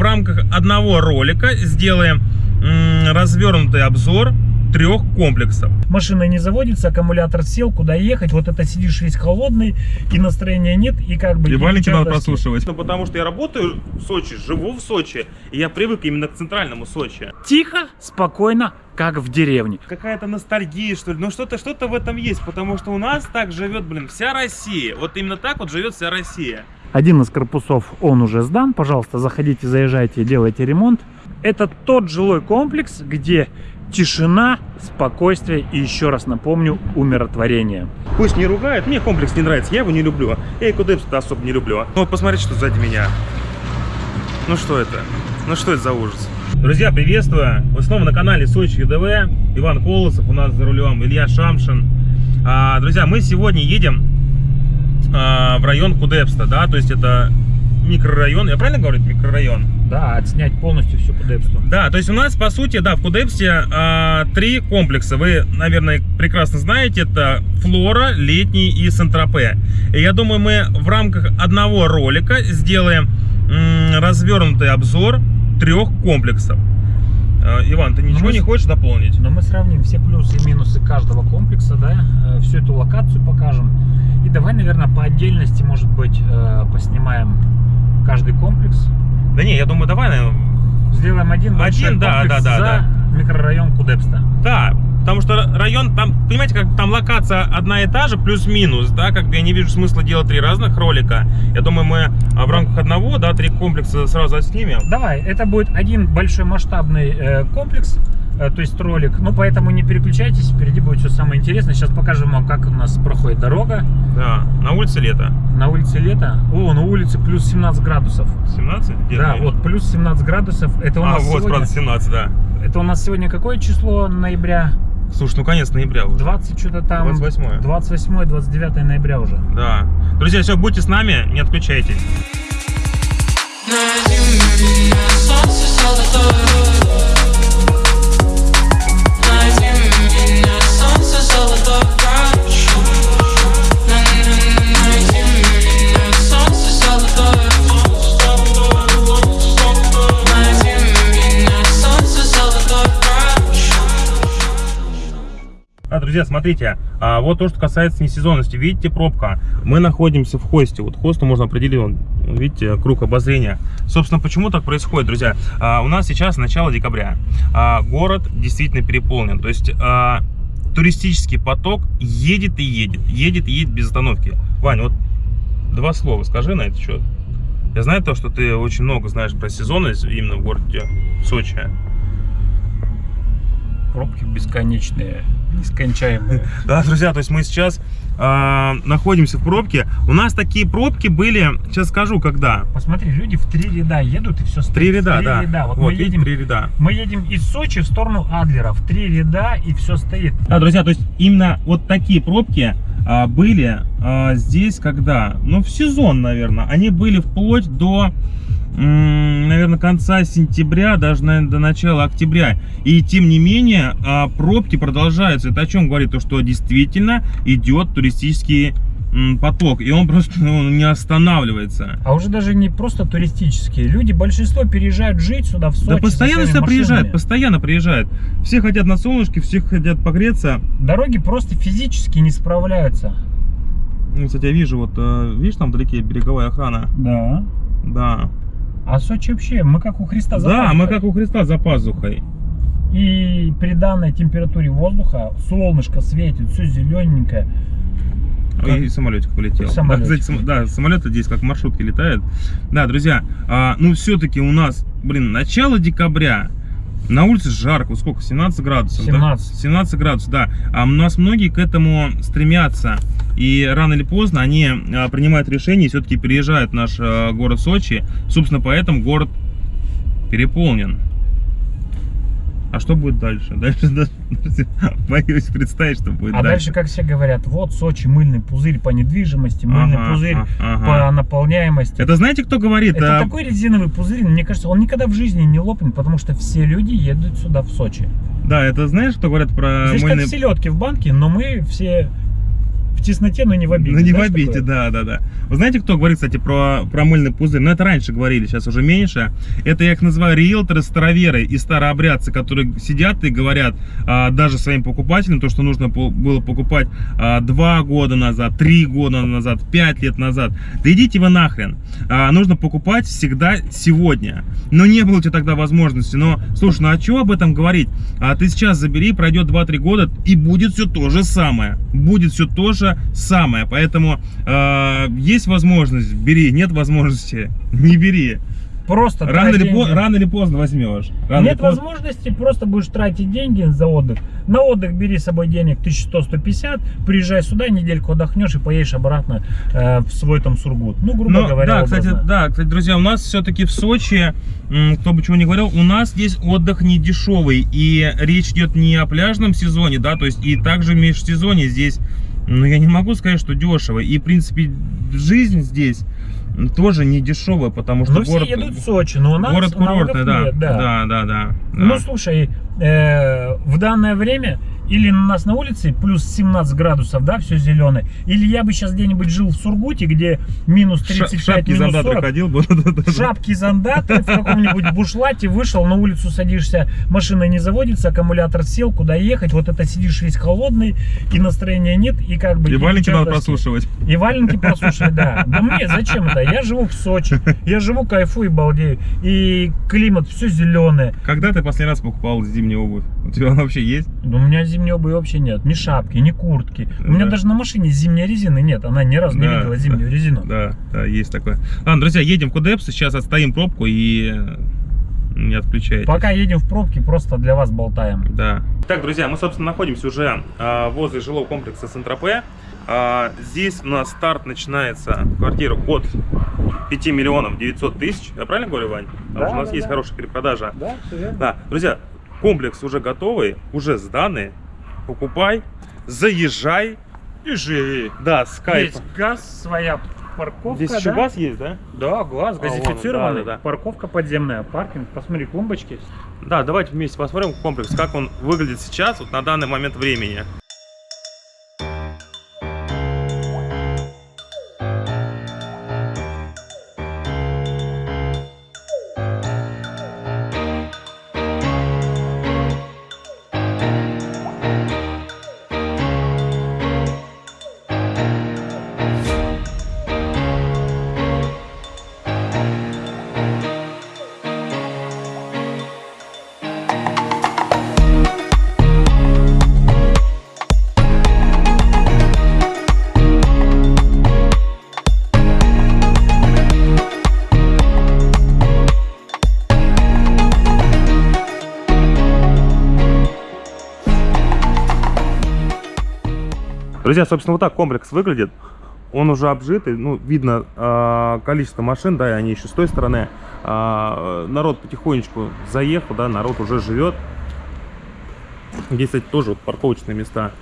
в рамках одного ролика сделаем развернутый обзор трех комплексов. Машина не заводится, аккумулятор сел, куда ехать, вот это сидишь весь холодный, и настроения нет, и как бы... И валенки надо прослушивать. Ну, потому что я работаю в Сочи, живу в Сочи, и я привык именно к центральному Сочи. Тихо, спокойно, как в деревне. Какая-то ностальгия, что ли, ну что-то что-то в этом есть, потому что у нас так живет, блин, вся Россия. Вот именно так вот живет вся Россия. Один из корпусов, он уже сдан, пожалуйста, заходите, заезжайте, делайте ремонт. Это тот жилой комплекс, где тишина, спокойствие и, еще раз напомню, умиротворение. Пусть не ругает, мне комплекс не нравится, я его не люблю. Я Экодепс особо не люблю. Ну вот посмотрите, что сзади меня. Ну что это? Ну что это за ужас? Друзья, приветствую! Вы снова на канале Сочи ЮДВ. Иван Колосов у нас за рулем, Илья Шамшин. А, друзья, мы сегодня едем а, в район Кудепста, да, то есть это микрорайон. Я правильно говорю, микрорайон? Да, отснять полностью всю Кудепсту. Да, то есть у нас, по сути, да, в Кудепсте а, три комплекса. Вы, наверное, прекрасно знаете, это Флора, Летний и Сентропе. И я думаю, мы в рамках одного ролика сделаем развернутый обзор трех комплексов. А, Иван, ты ничего мы, не хочешь дополнить? Но мы сравним все плюсы и минусы каждого комплекса, да, э, всю эту локацию покажем. И давай, наверное, по отдельности, может быть, э, поснимаем каждый комплекс. Да не, я думаю, давай, наверное... Сделаем один один, да, да, да, за да. микрорайон Кудепста. Да, потому что район, там, понимаете, как там локация одна и та же, плюс-минус, да, как бы я не вижу смысла делать три разных ролика. Я думаю, мы а, в рамках одного, да, три комплекса сразу отснимем. Давай, это будет один большой масштабный э, комплекс, Э, то есть ролик. Ну, поэтому не переключайтесь, впереди будет все самое интересное. Сейчас покажем вам, как у нас проходит дорога. Да, на улице лето. На улице лето? О, на улице плюс 17 градусов. 17? Где да, вот плюс 17 градусов. Это у а, нас вот, сегодня... правда, 17, да. Это у нас сегодня какое число ноября? Слушай, ну конец ноября уже. 20 что-то там. 28. 28, 29 ноября уже. Да. Друзья, все, будьте с нами, не отключайтесь. Друзья, смотрите, а, вот то, что касается несезонности. Видите, пробка. Мы находимся в хосте. Вот хосту можно определить, вон, видите, круг обозрения. Собственно, почему так происходит, друзья? А, у нас сейчас начало декабря. А, город действительно переполнен. То есть а, туристический поток едет и едет. Едет и едет без остановки. Ваня, вот два слова скажи на это счет. Я знаю то, что ты очень много знаешь про сезонность именно в городе Сочи. Пробки бесконечные нескончаемые. Да, друзья, то есть мы сейчас э, находимся в пробке. У нас такие пробки были, сейчас скажу, когда. Посмотри, люди в три ряда едут и все стоит. Три ряда, три да. Ряда. Вот, вот мы едем, три ряда. Мы едем из Сочи в сторону Адлера, в три ряда и все стоит. Да, друзья, то есть именно вот такие пробки а, были а, здесь когда? Ну, в сезон, наверное. Они были вплоть до наверное, конца сентября, даже, наверное, до начала октября. И, тем не менее, а, пробки продолжаются. Это о чем говорит? То, что действительно идет туристический поток, и он просто ну, не останавливается. А уже даже не просто туристические. Люди, большинство переезжают жить сюда, в Сочи. Да постоянно сюда приезжают, постоянно приезжают. Все хотят на солнышке, все хотят погреться. Дороги просто физически не справляются. Ну, кстати, я вижу, вот, э, видишь, там вдалеке береговая охрана? Да. Да. А Сочи вообще, мы как у Христа за Да, пазухой. мы как у Христа за пазухой. И при данной температуре воздуха солнышко светит, все зелененькое. Как... И самолетик полетел. Самолетик. Да, кстати, да, самолеты здесь как маршрутки летают. Да, друзья, а, ну все-таки у нас, блин, начало декабря. На улице жарко, сколько? 17 градусов. 17. Да? 17 градусов, да. А у нас многие к этому стремятся. И рано или поздно они а, принимают решение и все-таки переезжают в наш а, город Сочи. Собственно, поэтому город переполнен. А что будет дальше? Дальше даже, боюсь представить, что будет а дальше. А дальше, как все говорят, вот Сочи, мыльный пузырь по недвижимости, мыльный ага, пузырь ага. по наполняемости. Это знаете, кто говорит? Это а... такой резиновый пузырь, мне кажется, он никогда в жизни не лопнет, потому что все люди едут сюда, в Сочи. Да, это знаешь, кто говорят про Здесь мыльный... как селедки в банке, но мы все в тесноте, но не в обиде. Ну не в обиде, да, да, да. Вы знаете, кто говорит, кстати, про, про мыльный пузырь? Ну, это раньше говорили, сейчас уже меньше. Это я их называю риэлторы, староверы и старообрядцы, которые сидят и говорят а, даже своим покупателям то, что нужно было покупать а, два года назад, три года назад, пять лет назад. Да идите вы нахрен. А, нужно покупать всегда сегодня. Но не было у тебя тогда возможности. Но, слушай, ну а чего об этом говорить? А ты сейчас забери, пройдет 2-3 года, и будет все то же самое. Будет все то же самое. Поэтому э, есть возможность, бери. Нет возможности, не бери. Просто Рано или, по- рано или поздно возьмешь. Рано Нет поздно. возможности, просто будешь тратить деньги за отдых. На отдых бери с собой денег 1100-150, приезжай сюда, недельку отдохнешь и поедешь обратно э, в свой там Сургут. Ну, грубо Но, говоря, да, кстати, да, кстати, друзья, у нас все-таки в Сочи, кто бы чего не говорил, у нас здесь отдых не дешевый. И речь идет не о пляжном сезоне, да, то есть и также в межсезонье здесь, ну, я не могу сказать, что дешево. И, в принципе, жизнь здесь тоже не дешевая, потому что Ну, все город, едут в Сочи, но у нас город курортный, да, нет, да, да, да, да. Ну, слушай, э, в данное время или у нас на улице плюс 17 градусов, да, все зеленое, или я бы сейчас где-нибудь жил в Сургуте, где минус Ша- 35, шапки минус зандаты 40, ходил бы. да-да-да. в каком-нибудь бушлате вышел, на улицу садишься, машина не заводится, аккумулятор сел, куда ехать, вот это сидишь весь холодный, и настроения нет, и как бы... И валенки надо прослушивать. И валенки прослушать, да. Да мне зачем это? Я живу в Сочи, я живу, кайфую, и балдею. И климат все зеленое. Когда ты последний раз покупал зимнюю обувь? У тебя она вообще есть? Да у меня зимней обуви вообще нет. Ни шапки, ни куртки. У меня Да. даже на машине зимней резины нет. Она ни разу не Да, видела да. зимнюю резину. Да, да, есть такое. Ладно, друзья, едем в Кудепс, сейчас отстоим пробку и э, не отключайте. Пока едем в пробке, просто для вас болтаем. Да. Так, друзья, мы, собственно, находимся уже а, возле жилого комплекса Сент-Тропе. А, здесь у нас старт начинается квартира от 5 миллионов 900 тысяч. Я правильно говорю, Вань? Потому Да, что у нас да, есть да. хорошая перепродажа. Да, все верно. Да, друзья, комплекс уже готовый, уже сданный. Покупай, заезжай и живи. Да, скайп. Есть газ, своя парковка. Здесь еще да? газ есть, да? Да, газ, А, газифицированный. да, да, да. Парковка подземная, паркинг. Посмотри, клумбочки. Да, давайте вместе посмотрим комплекс, как он выглядит сейчас, вот на данный момент времени. Друзья, собственно, вот так комплекс выглядит. Он уже обжитый, ну, видно э, количество машин, да, и они еще с той стороны. А, народ потихонечку заехал, да, народ уже живет. Здесь, кстати, тоже вот парковочные места.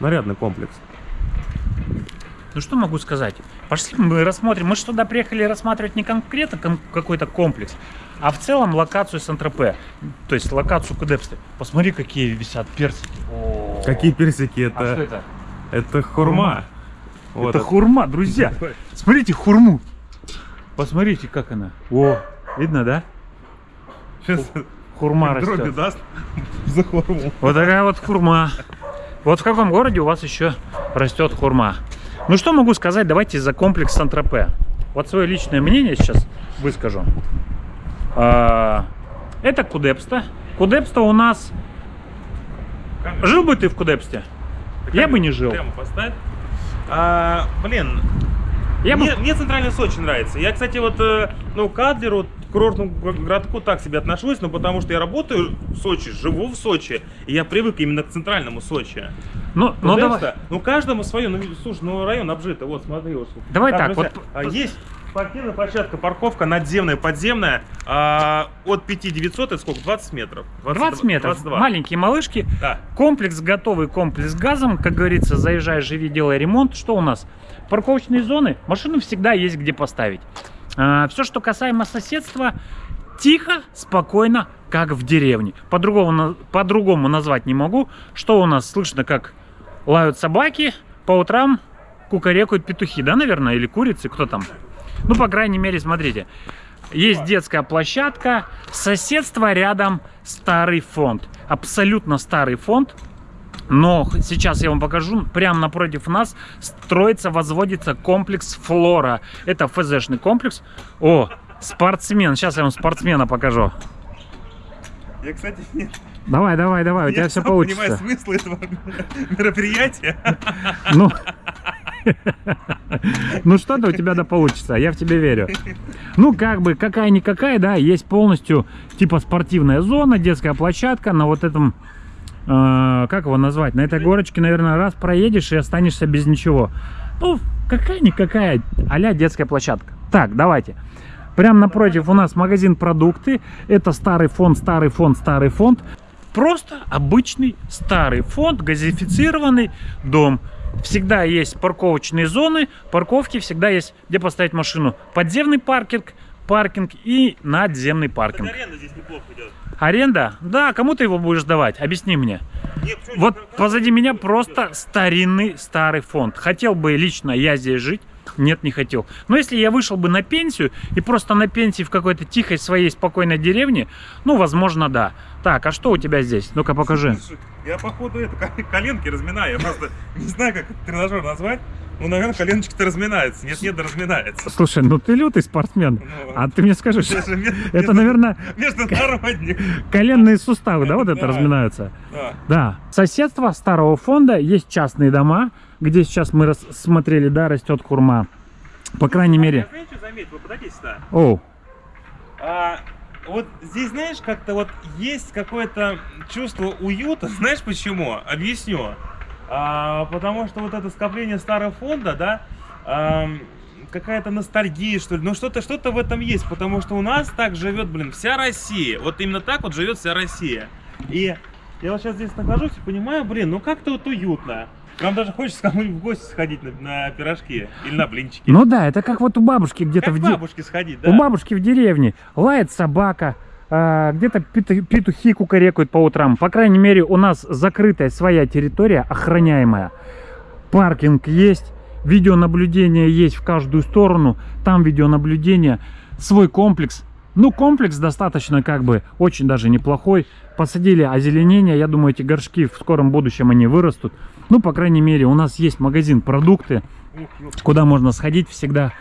Нарядный комплекс. Ну что могу сказать? Пошли мы рассмотрим. Мы же туда приехали рассматривать не конкретно кон- какой-то комплекс, а в целом локацию Сан-Тропе. То есть локацию Кудепсты. Посмотри, какие висят персики. О. Какие персики? Это, А что это? это хурма. Вот это хурма, друзья. Смотрите хурму. Посмотрите, как она. О, видно, да? Сейчас Хурма дроби растет. даст за хурму. Вот такая вот хурма. Вот в каком городе у вас еще растет хурма? Ну что могу сказать, давайте за комплекс Сан-Тропе. Вот свое личное мнение сейчас выскажу. А, Это Кудепста. Кудепста у нас... Жил бы ты в Кудепсте? Я бы не жил. Прямо поставь. А, блин, Я бы... мне, мне центральный Сочи нравится. Я, кстати, вот, э, ну, к Адлеру, к курортному городку так себе отношусь, но потому что я работаю в Сочи, живу в Сочи, и я привык именно к центральному Сочи. Ну, ну давай. Ну, каждому свое, ну, слушай, ну, район обжитый, вот, смотри. Вот. Давай так, друзья, вот- а, есть спортивная площадка, парковка надземная, подземная, а, от 5 900, это сколько, 20 метров? 20 метров. 22. Маленькие малышки. Да. Комплекс готовый, комплекс с газом. Как говорится, заезжай, живи, делай ремонт. Что у нас? Парковочные зоны. Машину всегда есть где поставить. все, что касаемо соседства, Тихо, спокойно, как в деревне. По-другому, на- по-другому назвать не могу. Что у нас слышно, как лают собаки, по утрам кукарекают петухи, да, наверное, или курицы, кто там? Ну, по крайней мере, смотрите. Есть детская площадка, соседство рядом старый фонд. Абсолютно старый фонд. Но сейчас я вам покажу, прямо напротив нас строится, возводится комплекс Флора. Это ФЗшный комплекс. О, спортсмен. Сейчас я вам спортсмена покажу. Я, кстати, не, Давай, давай, давай, у не тебя все особо понимаю получится. смысл этого мероприятия. Ну, ну что-то у тебя да получится, я в тебя верю. Ну, как бы, какая-никакая, да, есть полностью типа спортивная зона, детская площадка на вот этом, э, как его назвать, на этой горочке, наверное, раз проедешь и останешься без ничего. Ну, какая-никакая а детская площадка. Так, давайте. Прямо напротив у нас магазин продукты. Это старый фонд, старый фонд, старый фонд. Просто обычный старый фонд, газифицированный дом. Всегда есть парковочные зоны, парковки, всегда есть где поставить машину. Подземный паркинг, паркинг и надземный паркинг. аренда здесь неплохо идет. Аренда? Да, кому ты его будешь давать? Объясни мне. Нет, Вот здесь- позади меня просто старинный старый фонд. Хотел бы лично я здесь жить? Нет, не хотел. Но если я вышел бы на пенсию и просто на пенсии в какой-то тихой своей спокойной деревне, ну, возможно, да. Так, а что у тебя здесь? Ну-ка покажи. Слушай, Я походу это ко- коленки разминаю. Я просто не знаю, как тренажер назвать. Ну, наверное, коленочки-то разминаются. Нет, нет, да разминается. Слушай, ну ты лютый спортсмен. Ну, А ты мне скажешь, это же ме- это, между- наверное, Международник. коленные суставы, да, вот это Да. разминаются? Да. Да. Соседство старого фонда, есть частные дома, где сейчас мы рас- смотрели, да, растет хурма. По крайней мере... Я знаете, заметил? Подойдите сюда. Оу, А, вот здесь, знаешь, как-то вот есть какое-то чувство уюта. Знаешь почему? Объясню. А, потому что вот это скопление старого фонда, да, ам, какая-то ностальгия, что ли. Ну что-то, что-то в этом есть, потому что у нас так живет, блин, вся Россия. Вот именно так вот живет вся Россия. И я вот сейчас здесь нахожусь и понимаю, блин, ну как-то вот уютно. Нам даже хочется кому-нибудь в гости сходить на, на пирожки или на блинчики. ну да, это как вот у бабушки где-то в к де- бабушке сходить, да? У бабушки в деревне лает собака, а, где-то пету- петухи кукарекают по утрам. По крайней мере, у нас закрытая своя территория, охраняемая. Паркинг есть, видеонаблюдение есть в каждую сторону. Там видеонаблюдение, свой комплекс. Ну, комплекс достаточно, как бы, очень даже неплохой. Посадили озеленение, я думаю, эти горшки в скором будущем они вырастут. Ну, по крайней мере, у нас есть магазин продукты, куда можно сходить всегда.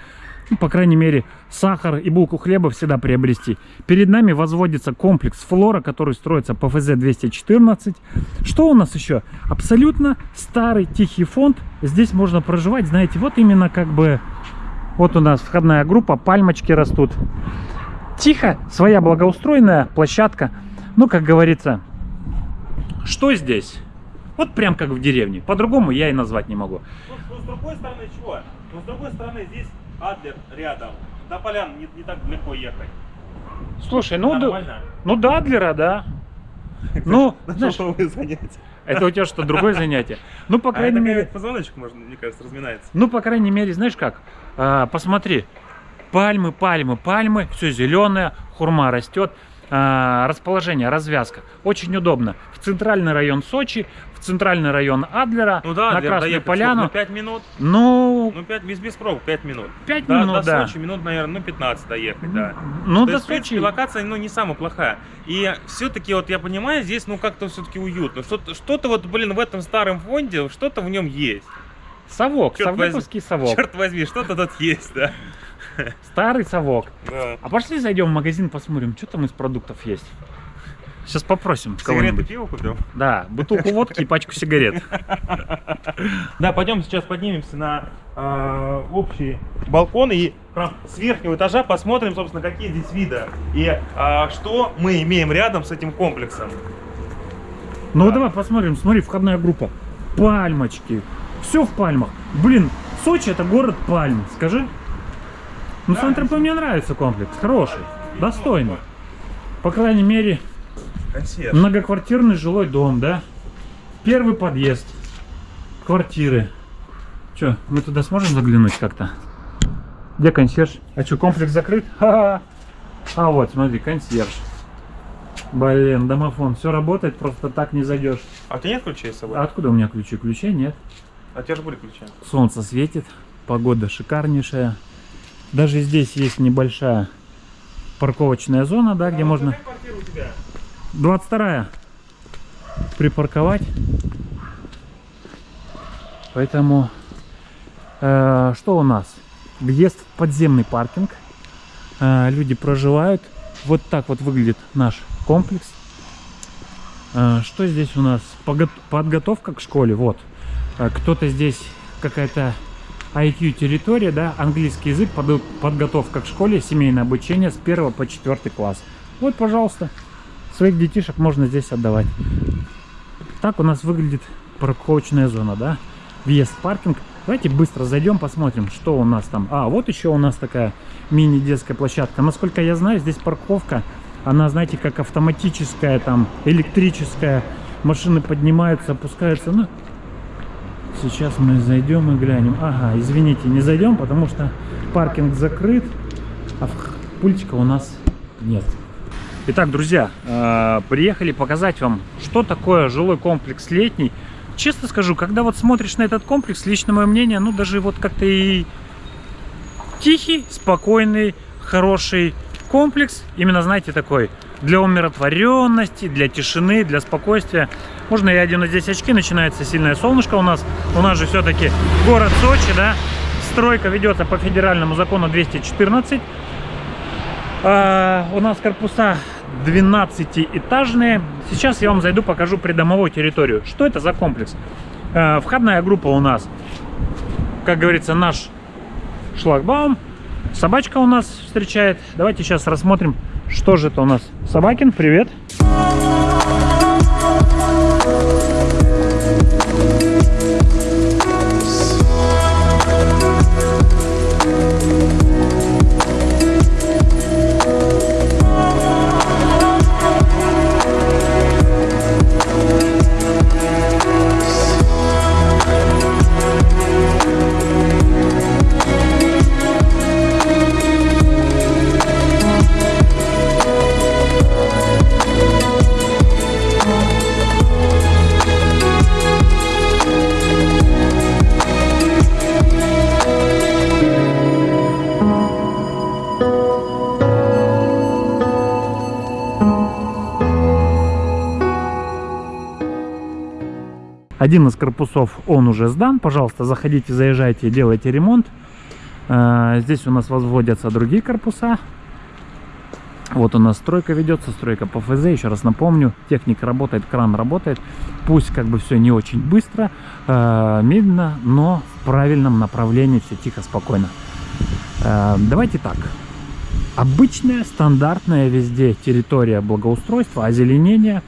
Ну, по крайней мере, сахар и булку хлеба всегда приобрести. Перед нами возводится комплекс Флора, который строится по ФЗ-214. Что у нас еще? Абсолютно старый тихий фонд. Здесь можно проживать, знаете, вот именно как бы... Вот у нас входная группа, пальмочки растут. Тихо, своя благоустроенная площадка. Ну, как говорится, что здесь? Вот прям как в деревне. По-другому я и назвать не могу. Ну, ну, с другой стороны чего? Ну, с другой стороны, здесь Адлер рядом. До полян не, не так далеко ехать. Слушай, ну, да, Нормально. ну да, Адлера, да. Ну, На знаешь, что вы занятие? это у тебя что, другое занятие? Ну, по А крайней это мере, как позвоночник, можно, мне кажется, разминается. ну, по крайней мере, знаешь как? А, посмотри, пальмы, пальмы, пальмы, все зеленое, хурма растет. А, расположение, развязка. Очень удобно. В центральный район Сочи, центральный район Адлера, Ну да, на Адлер Красную доехать Поляну. сколько? Ну, 5 минут. Ну, Ну, 5, без, без пробок 5 минут. 5 До- минут, до да. Сочи минут, наверное, ну 15 доехать, да. Ну, То до есть, в принципе, Сочи. локация, ну, не самая плохая. И все-таки, вот я понимаю, здесь, ну, как-то все-таки уютно. Что-то, что-то вот, блин, в этом старом фонде, что-то в нем есть. Совок, Чёрт возьми. совковский совок. Черт возьми, что-то тут есть, да. Старый совок. Да. А пошли зайдем в магазин, посмотрим, что там из продуктов есть. Сейчас попросим Сигареты кого-нибудь. пиво купил? Да, бутылку водки и пачку сигарет. Да, пойдем сейчас поднимемся на э, общий балкон и прям с верхнего этажа посмотрим, собственно, какие здесь виды и э, что мы имеем рядом с этим комплексом. Ну Да. давай посмотрим, смотри, входная группа. Пальмочки. Все в пальмах. Блин, Сочи это город пальм, скажи. Ну, Да, Сан-Тропе мне нравится комплекс, хороший, достойный. По крайней мере, Консьерж. многоквартирный жилой дом, да? Первый подъезд, квартиры. Че, мы туда сможем заглянуть как-то? Где консьерж? А что, комплекс закрыт? Ха-ха. А вот, смотри, консьерж. Блин, домофон, все работает, просто так не зайдешь. А у тебя нет ключей с собой? А откуда у меня ключи? Ключей нет. А у тебя же были ключи. Солнце светит, погода шикарнейшая. Даже здесь есть небольшая парковочная зона, да, где можно... Какая квартира у тебя? 22 припарковать. Поэтому э, что у нас? Въезд в подземный паркинг. Э, люди проживают. Вот так вот выглядит наш комплекс. Э, что здесь у нас? Подготовка к школе. Вот. Э, Кто-то здесь какая-то IQ территория, да, английский язык, подготовка к школе, семейное обучение с 1 по 4 класс. Вот, пожалуйста, своих детишек можно здесь отдавать. Так у нас выглядит парковочная зона, да? Въезд в паркинг. Давайте быстро зайдем, посмотрим, что у нас там. А, вот еще у нас такая мини-детская площадка. Насколько я знаю, здесь парковка, она, знаете, как автоматическая, там, электрическая. Машины поднимаются, опускаются. Ну, сейчас мы зайдем и глянем. Ага, извините, не зайдем, потому что паркинг закрыт, а пультика у нас нет. Итак, друзья, э, приехали показать вам, что такое жилой комплекс летний. Честно скажу, когда вот смотришь на этот комплекс, лично мое мнение, ну даже вот как-то и тихий, спокойный, хороший комплекс. Именно, знаете, такой для умиротворенности, для тишины, для спокойствия. Можно я одену здесь очки, начинается сильное солнышко у нас. У нас же все-таки город Сочи, да. Стройка ведется по федеральному закону 214. А, у нас корпуса 12-этажные. Сейчас я вам зайду, покажу придомовую территорию. Что это за комплекс? А, входная группа у нас, как говорится, наш шлагбаум. Собачка у нас встречает. Давайте сейчас рассмотрим, что же это у нас. Собакин, привет. Один из корпусов, он уже сдан. Пожалуйста, заходите, заезжайте, делайте ремонт. Э, Здесь у нас возводятся другие корпуса. Вот у нас стройка ведется, стройка по ФЗ. Еще раз напомню, техника работает, кран работает. Пусть как бы все не очень быстро, э, медленно, но в правильном направлении, все тихо, спокойно. Э, Давайте так. Обычная, стандартная везде территория благоустройства, озеленения.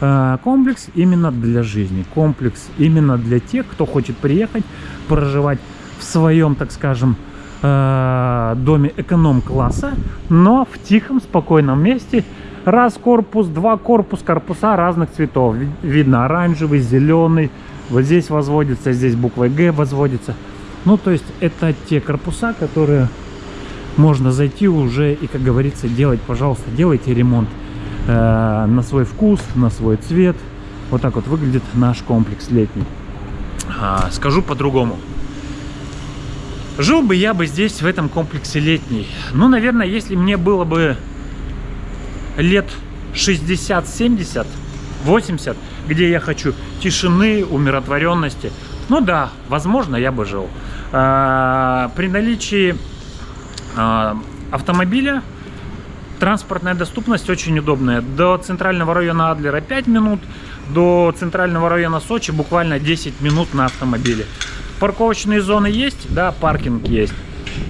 Э, Комплекс именно для жизни. Комплекс именно для тех, кто хочет приехать, проживать в своем, так скажем, э, доме эконом-класса, но в тихом, спокойном месте. Раз корпус, два корпус, корпуса разных цветов. Ви- Видно оранжевый, зеленый. Вот здесь возводится, здесь буквой Г возводится. Ну, то есть это те корпуса, которые можно зайти уже и, как говорится, делать, пожалуйста, делайте ремонт э, на свой вкус, на свой цвет. Вот так вот выглядит наш комплекс летний. А, скажу по-другому. Жил бы я бы здесь, в этом комплексе летний. Ну, наверное, если мне было бы лет 60, 70, 80, где я хочу тишины, умиротворенности, ну да, возможно, я бы жил. А, при наличии а, автомобиля транспортная доступность очень удобная. До центрального района Адлера 5 минут, до центрального района Сочи буквально 10 минут на автомобиле. Парковочные зоны есть, да, паркинг есть.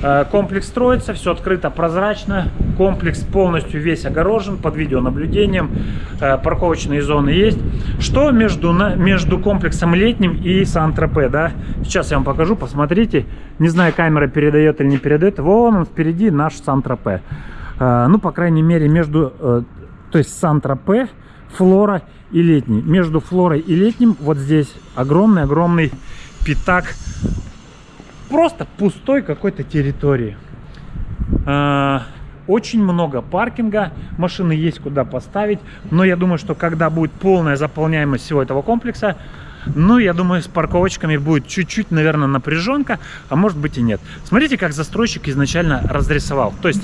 Э, Комплекс строится, все открыто, прозрачно. Комплекс полностью весь огорожен под видеонаблюдением. Э, Парковочные зоны есть. Что между, между комплексом летним и Сан-Тропе, да? Сейчас я вам покажу, посмотрите. Не знаю, камера передает или не передает. Вон он впереди наш Сан-Тропе. Э, Ну, по крайней мере, между... э, То есть Сан-Тропе, Флора и Летний. Между Флорой и Летним вот здесь огромный-огромный пятак просто пустой какой-то территории. А, очень много паркинга, машины есть куда поставить, но я думаю, что когда будет полная заполняемость всего этого комплекса, ну, я думаю, с парковочками будет чуть-чуть, наверное, напряженка, а может быть и нет. Смотрите, как застройщик изначально разрисовал. То есть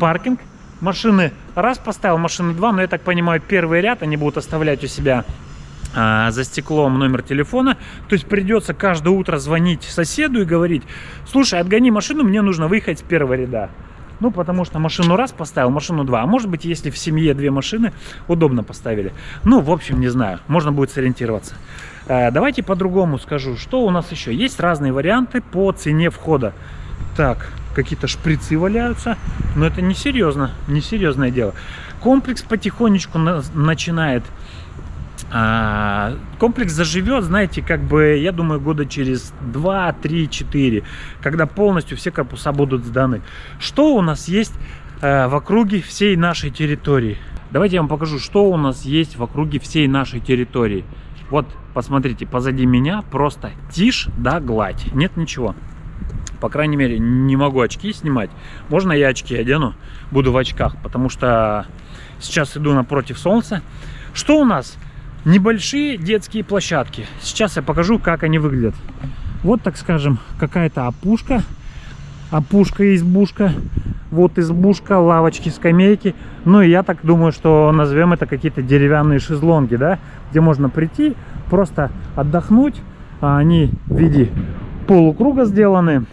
паркинг, машины раз поставил, машины два, но я так понимаю, первый ряд они будут оставлять у себя а, за стеклом номер телефона. То есть придется каждое утро звонить соседу и говорить, слушай, отгони машину, мне нужно выехать с первого ряда. Ну, потому что машину раз поставил, машину два. А может быть, если в семье две машины, удобно поставили. Ну, в общем, не знаю. Можно будет сориентироваться. Э, давайте по-другому скажу. Что у нас еще? Есть разные варианты по цене входа. Так, какие-то шприцы валяются. Но это не серьезно. Несерьезное дело. Комплекс потихонечку на начинает а, комплекс заживет, знаете, как бы, я думаю, года через 2, 3, 4, когда полностью все корпуса будут сданы. Что у нас есть э, в округе всей нашей территории? Давайте я вам покажу, что у нас есть в округе всей нашей территории. Вот, посмотрите, позади меня просто тишь да гладь, нет ничего. По крайней мере, не могу очки снимать. Можно я очки одену? Буду в очках, потому что сейчас иду напротив солнца. Что у нас? небольшие детские площадки. Сейчас я покажу, как они выглядят. Вот, так скажем, какая-то опушка. Опушка, избушка. Вот избушка, лавочки, скамейки. Ну и я так думаю, что назовем это какие-то деревянные шезлонги, да? Где можно прийти, просто отдохнуть. А они в виде полукруга сделаны.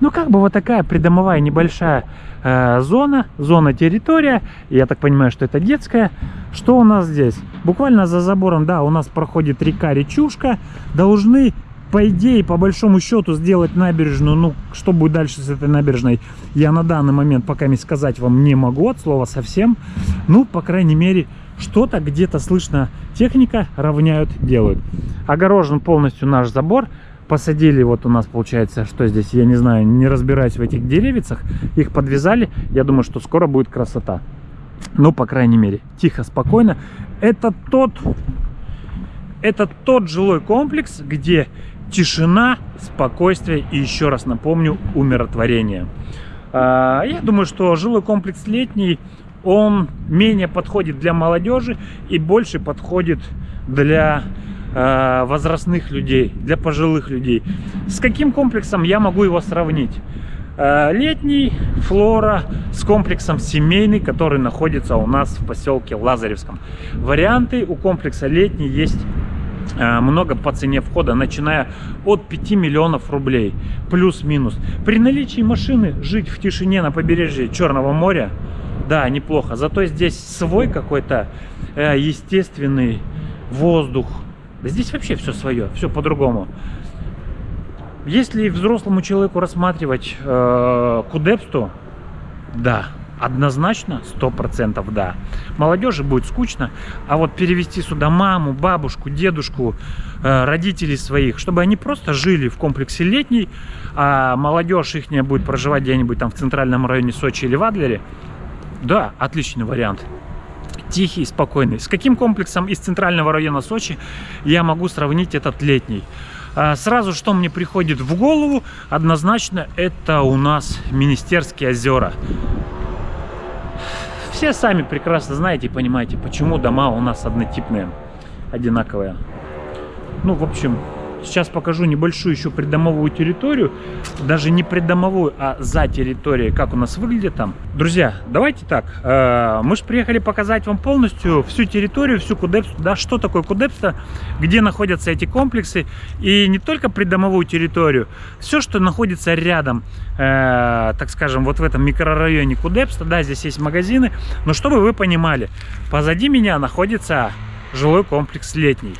Ну, как бы вот такая придомовая небольшая э, зона, зона территория. Я так понимаю, что это детская. Что у нас здесь? Буквально за забором, да, у нас проходит река Речушка. Должны, по идее, по большому счету, сделать набережную. Ну, что будет дальше с этой набережной, я на данный момент пока не сказать вам не могу, от слова совсем. Ну, по крайней мере, что-то где-то слышно техника равняют, делают. Огорожен полностью наш забор посадили, вот у нас получается, что здесь, я не знаю, не разбираюсь в этих деревицах, их подвязали, я думаю, что скоро будет красота. Ну, по крайней мере, тихо, спокойно. Это тот, это тот жилой комплекс, где тишина, спокойствие и, еще раз напомню, умиротворение. А, я думаю, что жилой комплекс летний, он менее подходит для молодежи и больше подходит для возрастных людей, для пожилых людей. С каким комплексом я могу его сравнить? Э, летний флора с комплексом семейный, который находится у нас в поселке Лазаревском. Варианты у комплекса летний есть э, много по цене входа, начиная от 5 миллионов рублей, плюс-минус. При наличии машины жить в тишине на побережье Черного моря, да, неплохо. Зато здесь свой какой-то естественный воздух, да здесь вообще все свое, все по-другому. Если взрослому человеку рассматривать э, кудепсту, да, однозначно, сто процентов да. Молодежи будет скучно, а вот перевести сюда маму, бабушку, дедушку, э, родителей своих, чтобы они просто жили в комплексе летний, а молодежь их будет проживать где-нибудь там в центральном районе Сочи или в Адлере, да, отличный вариант тихий, спокойный. С каким комплексом из центрального района Сочи я могу сравнить этот летний? А, сразу, что мне приходит в голову, однозначно, это у нас Министерские озера. Все сами прекрасно знаете и понимаете, почему дома у нас однотипные, одинаковые. Ну, в общем, Сейчас покажу небольшую еще придомовую территорию. Даже не придомовую, а за территорией, как у нас выглядит там. Друзья, давайте так. Э, мы же приехали показать вам полностью всю территорию, всю Кудепсту. Да, что такое Кудепста, где находятся эти комплексы. И не только придомовую территорию. Все, что находится рядом, э, так скажем, вот в этом микрорайоне Кудепста. Да, здесь есть магазины. Но чтобы вы понимали, позади меня находится жилой комплекс летний.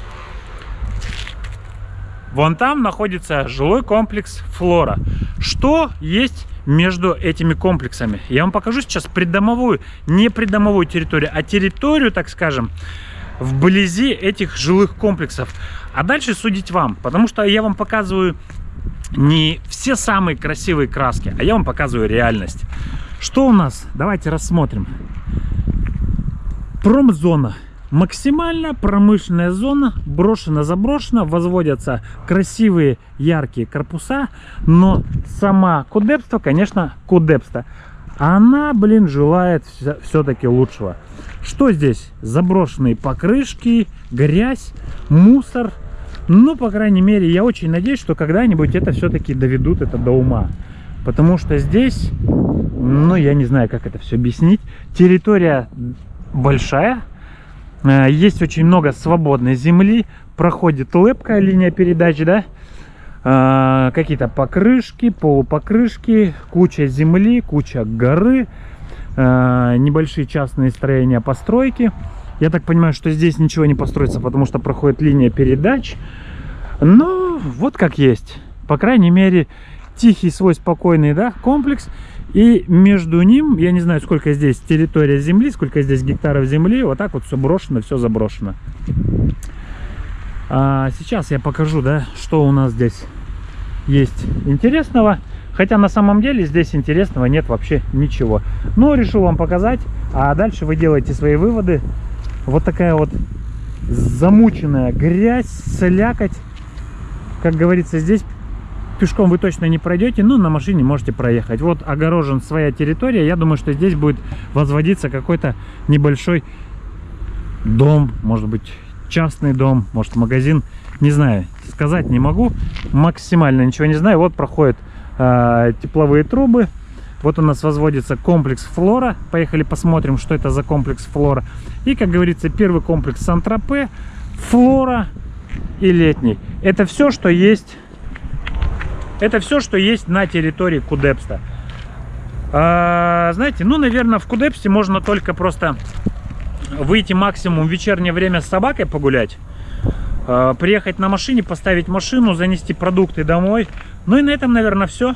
Вон там находится жилой комплекс Флора. Что есть между этими комплексами? Я вам покажу сейчас придомовую, не придомовую территорию, а территорию, так скажем, вблизи этих жилых комплексов. А дальше судить вам, потому что я вам показываю не все самые красивые краски, а я вам показываю реальность. Что у нас? Давайте рассмотрим. Промзона Максимально промышленная зона, брошена-заброшена, возводятся красивые яркие корпуса, но сама кудепство, конечно, кудепство. она, блин, желает все-таки лучшего. Что здесь? Заброшенные покрышки, грязь, мусор. Ну, по крайней мере, я очень надеюсь, что когда-нибудь это все-таки доведут это до ума. Потому что здесь, ну, я не знаю, как это все объяснить. Территория большая, есть очень много свободной земли, проходит лепкая линия передач, да, э, какие-то покрышки, полупокрышки, куча земли, куча горы, э, небольшие частные строения, постройки. Я так понимаю, что здесь ничего не построится, потому что проходит линия передач. Но вот как есть. По крайней мере, тихий свой спокойный да, комплекс. И между ним, я не знаю, сколько здесь территория земли, сколько здесь гектаров земли, вот так вот все брошено, все заброшено. А сейчас я покажу, да, что у нас здесь есть интересного. Хотя на самом деле здесь интересного нет вообще ничего. Но решил вам показать, а дальше вы делаете свои выводы. Вот такая вот замученная грязь, слякоть. Как говорится, здесь пешком вы точно не пройдете, но на машине можете проехать. Вот огорожен своя территория. Я думаю, что здесь будет возводиться какой-то небольшой дом, может быть, частный дом, может, магазин. Не знаю, сказать не могу. Максимально ничего не знаю. Вот проходят э, тепловые трубы. Вот у нас возводится комплекс Флора. Поехали посмотрим, что это за комплекс Флора. И, как говорится, первый комплекс Сан-Тропе, Флора и Летний. Это все, что есть это все, что есть на территории Кудепста. А, знаете, ну, наверное, в Кудепсте можно только просто выйти максимум в вечернее время с собакой погулять. А, приехать на машине, поставить машину, занести продукты домой. Ну и на этом, наверное, все.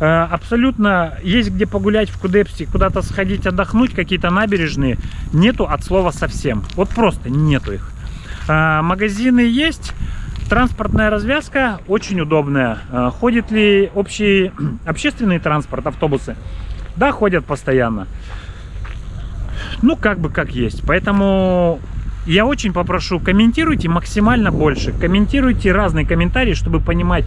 А, абсолютно есть где погулять в Кудепсте, куда-то сходить, отдохнуть, какие-то набережные. Нету от слова совсем. Вот просто нету их. А, магазины есть. Транспортная развязка очень удобная. А, ходит ли общий общественный транспорт, автобусы? Да, ходят постоянно. Ну, как бы как есть. Поэтому я очень попрошу, комментируйте максимально больше. Комментируйте разные комментарии, чтобы понимать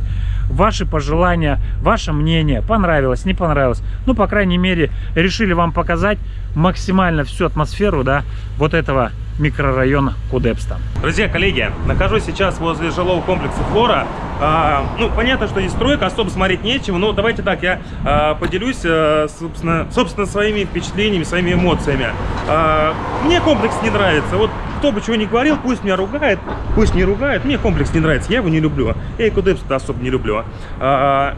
ваши пожелания, ваше мнение. Понравилось, не понравилось. Ну, по крайней мере, решили вам показать максимально всю атмосферу, да, вот этого микрорайона Кудепста. Друзья, коллеги, нахожусь сейчас возле жилого комплекса Флора. А, ну, понятно, что здесь стройка, особо смотреть нечего, но давайте так, я а, поделюсь, а, собственно, собственно, своими впечатлениями, своими эмоциями. А, мне комплекс не нравится. Вот кто бы чего ни говорил, пусть меня ругает, пусть не ругает. Мне комплекс не нравится, я его не люблю. Я и Кудепста особо не люблю. А,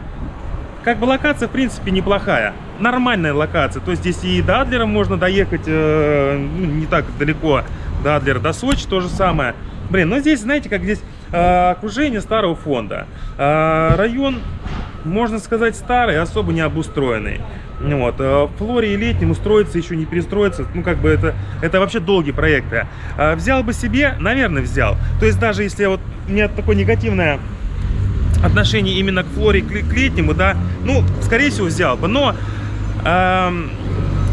как бы локация, в принципе, неплохая. Нормальная локация. То есть здесь и до Адлера можно доехать э, ну, не так далеко до Адлера, до Сочи то же самое. Блин, но здесь, знаете, как здесь э, окружение старого фонда. Э, район, можно сказать, старый, особо не обустроенный. Вот. Э, в Флоре и Летнем устроиться, еще не перестроиться, ну, как бы это, это вообще долгие проекты. Взял бы себе, наверное, взял. То есть даже если вот у меня такое негативное отношение именно к Флоре, к, к Летнему, да, ну, скорее всего, взял бы. Но... Эм,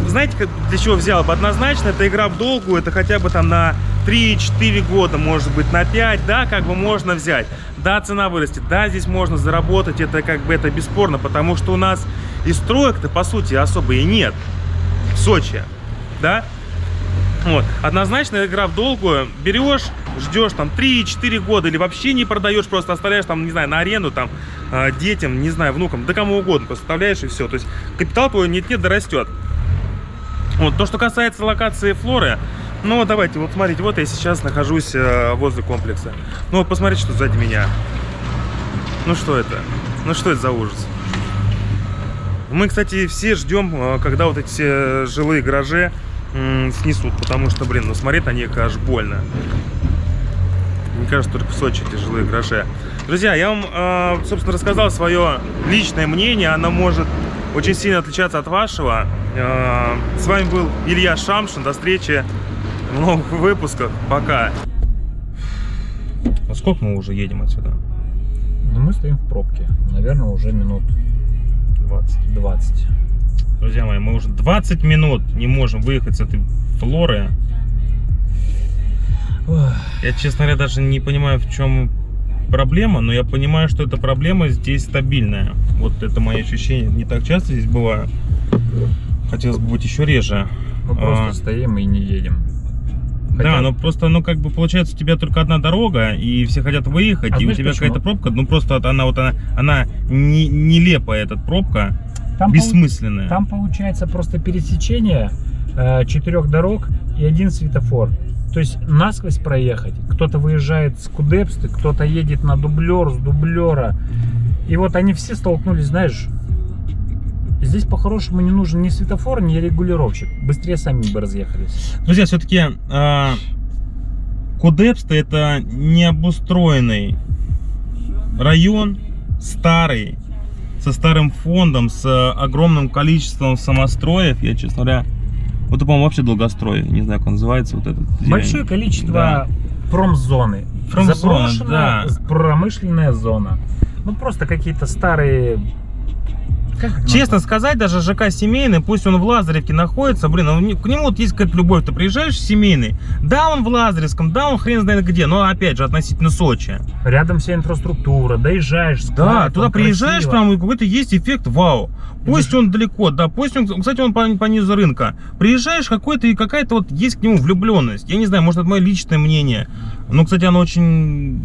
знаете, для чего взял бы? Однозначно, это игра в долгу, это хотя бы там на 3-4 года, может быть, на 5, да, как бы можно взять. Да, цена вырастет, да, здесь можно заработать, это как бы это бесспорно, потому что у нас и строек-то, по сути, особо и нет в Сочи, да. Вот, однозначно игра в долгую, берешь, ждешь там 3-4 года или вообще не продаешь, просто оставляешь там, не знаю, на аренду там а, детям, не знаю, внукам, да кому угодно, просто оставляешь и все. То есть капитал твой нет-нет да растет. Вот, то, что касается локации флоры, ну, давайте, вот смотрите, вот я сейчас нахожусь э, возле комплекса. Ну, вот посмотрите, что сзади меня. Ну, что это? Ну, что это за ужас? Мы, кстати, все ждем, э, когда вот эти жилые гаражи снесут, потому что, блин, ну, смотреть на них аж больно. Мне кажется, только в Сочи эти жилые гаражи. Друзья, я вам, э, собственно, рассказал свое личное мнение. Оно может очень сильно отличаться от вашего. Э, с вами был Илья Шамшин. До встречи в новых выпусках. Пока. А сколько мы уже едем отсюда? Ну, мы стоим в пробке. Наверное, уже минут 20. 20. Друзья мои, мы уже 20 минут не можем выехать с этой флоры. Я, честно говоря, даже не понимаю, в чем проблема, но я понимаю, что эта проблема здесь стабильная. Вот это мои ощущения. Не так часто здесь бываю. Хотелось бы быть еще реже. Мы просто А. стоим и не едем. Да, Хотя- но просто, ну, как бы, получается, у тебя только одна дорога, и все хотят выехать, А и у тебя какая-то пробка, ну, просто вот она вот, она, она не, нелепая, эта пробка, Там, бессмысленная. там получается просто пересечение э, четырех дорог и один светофор. То есть насквозь проехать. Кто-то выезжает с Кудепсты, кто-то едет на дублер, с дублера. И вот они все столкнулись, знаешь, здесь по-хорошему не нужен ни светофор, ни регулировщик. Быстрее сами бы разъехались. Друзья, все-таки Кудепста это необустроенный район, старый, со старым фондом, с э, огромным количеством самостроев. Я, честно говоря, вот по-моему, вообще долгострой. Не знаю, как он называется. Вот этот. Большое количество Да. промзоны. Промзона, Заброшенная да. промышленная зона. Ну просто какие-то старые... как Честно назвать? сказать, даже ЖК семейный, пусть он в Лазаревке находится, блин, он к нему вот есть какая-то любовь. Ты приезжаешь в семейный, да, он в Лазаревском, да, он хрен знает где, но опять же относительно Сочи. Рядом вся инфраструктура, доезжаешь, Да, склад, туда там приезжаешь, красиво. прям какой-то есть эффект вау. Пусть он далеко, да, пусть он, кстати, он по, по низу рынка. Приезжаешь какой-то и какая-то вот есть к нему влюбленность. Я не знаю, может это мое личное мнение. Но, кстати, оно очень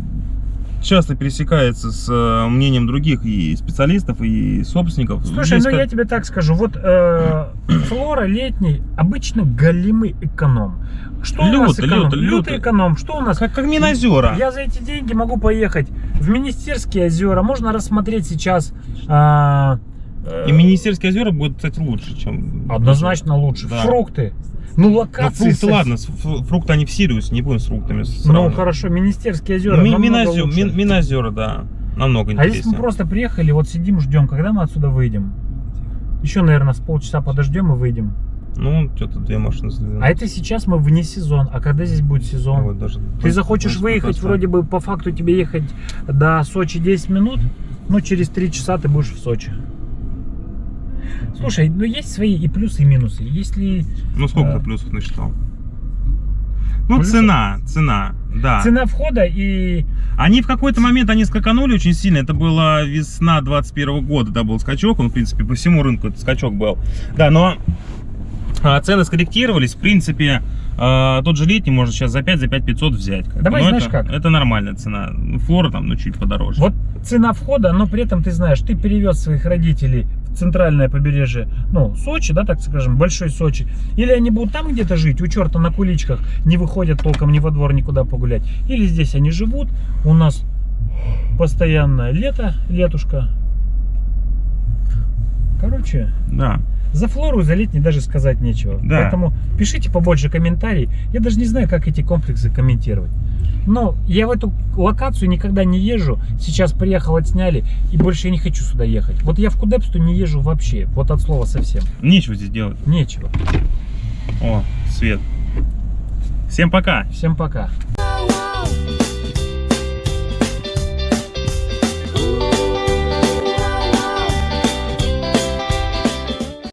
часто пересекается с э, мнением других и специалистов, и собственников. Слушай, Здесь ну как- я тебе так скажу, вот э, флора летний обычно голимый эконом. Что у нас эконом? лютый, Лютый лютый. эконом. Что у нас? Как, как Минозера. Я за эти деньги могу поехать в Министерские озера. Можно рассмотреть сейчас. а, э, И Министерские озера будет, кстати, лучше, чем... Однозначно лучше. Да. Фрукты. Ну, Ну, локации. фрукты, со- ладно, фрукты они в Сириусе, не будем с фруктами Ну, хорошо, Министерские озера. Ми- Минозер. Мин- Минозера, да, намного А интереснее. если мы просто приехали, вот сидим, ждем, когда мы отсюда выйдем? Еще, наверное, с полчаса подождем и выйдем. Ну, что-то две машины сдвинули. А это сейчас мы вне сезон. А когда здесь будет сезон? Вот даже Ты захочешь выехать, просто- вроде бы по факту тебе ехать до Сочи 10 минут, ну через 3 часа ты будешь в Сочи. Слушай, ну есть свои и плюсы, и минусы. Если Ну, сколько А. ты плюсов насчитал? Ну, Плюсов? цена, цена, да. цена входа и... Они в какой-то момент, они скаканули очень сильно. Это была весна 21 года, да, был скачок. Он, в принципе, по всему рынку этот скачок был. Да, но а, цены скорректировались. В принципе, а, тот же летний можно сейчас за 5, за 5 500 взять. как. Давай Но знаешь это, как? Это нормальная цена. Флора там, ну, чуть подороже. Вот цена входа, но при этом ты знаешь, ты перевез своих родителей центральное побережье, ну, Сочи, да, так скажем, большой Сочи. Или они будут там где-то жить, у черта на куличках, не выходят толком ни во двор, никуда погулять. Или здесь они живут, у нас постоянное лето, летушка. Короче, Да. За флору, за летний даже сказать нечего. Да. Поэтому пишите побольше комментарий. Я даже не знаю, как эти комплексы комментировать. Но я в эту локацию никогда не езжу. Сейчас приехал, отсняли, и больше я не хочу сюда ехать. Вот я в Кудепсту не езжу вообще. Вот от слова совсем. Нечего здесь делать. Нечего. О, свет. Всем пока. Всем пока.